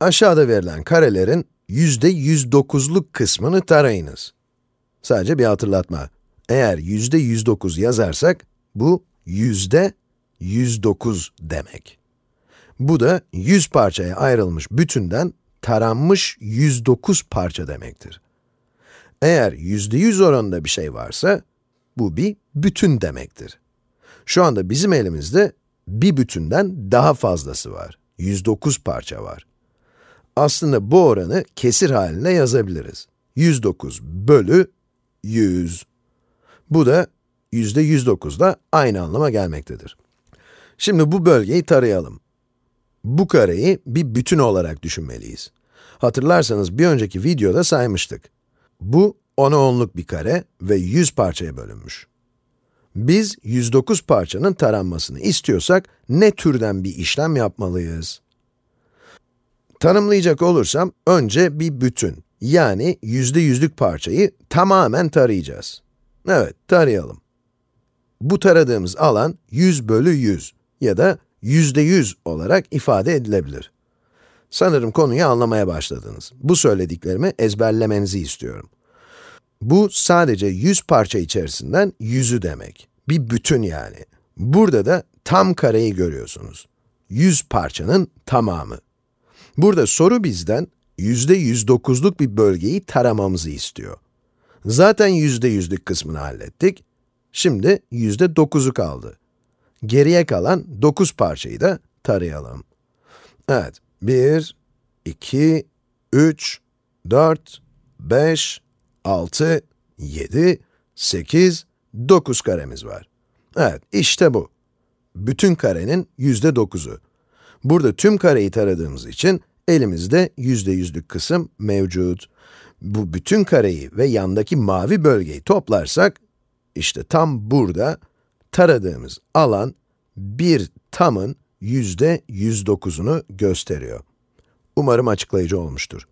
Aşağıda verilen karelerin yüzde 109'luk kısmını tarayınız. Sadece bir hatırlatma. Eğer yüzde 109 yazarsak, bu yüzde 109 demek. Bu da 100 parçaya ayrılmış bütünden taranmış 109 parça demektir. Eğer yüzde 100 oranında bir şey varsa, bu bir bütün demektir. Şu anda bizim elimizde bir bütünden daha fazlası var. 109 parça var. Aslında bu oranı kesir halinde yazabiliriz. 109 bölü 100. Bu da yüzde 109 da aynı anlama gelmektedir. Şimdi bu bölgeyi tarayalım. Bu kareyi bir bütün olarak düşünmeliyiz. Hatırlarsanız bir önceki videoda saymıştık. Bu 10'a 10'luk bir kare ve 100 parçaya bölünmüş. Biz 109 parçanın taranmasını istiyorsak ne türden bir işlem yapmalıyız? Tanımlayacak olursam, önce bir bütün, yani yüzde yüzlük parçayı tamamen tarayacağız. Evet, tarayalım. Bu taradığımız alan 100 bölü 100 ya da yüzde 100 olarak ifade edilebilir. Sanırım konuyu anlamaya başladınız. Bu söylediklerimi ezberlemenizi istiyorum. Bu sadece 100 parça içerisinden 100'ü demek. Bir bütün yani. Burada da tam kareyi görüyorsunuz. 100 parçanın tamamı. Burada soru bizden yüzde 109'luk bir bölgeyi taramamızı istiyor. Zaten yüzde yüzlük kısmını hallettik. Şimdi yüzde 9'u kaldı. Geriye kalan 9 parçayı da tarayalım. Evet, 1, 2, 3, 4, 5, 6, 7, 8, 9 karemiz var. Evet, işte bu. Bütün karenin yüzde 9'u. Burada tüm kareyi taradığımız için elimizde yüzde yüzlük kısım mevcut. Bu bütün kareyi ve yandaki mavi bölgeyi toplarsak, işte tam burada taradığımız alan bir tamın yüzde 109'unu gösteriyor. Umarım açıklayıcı olmuştur.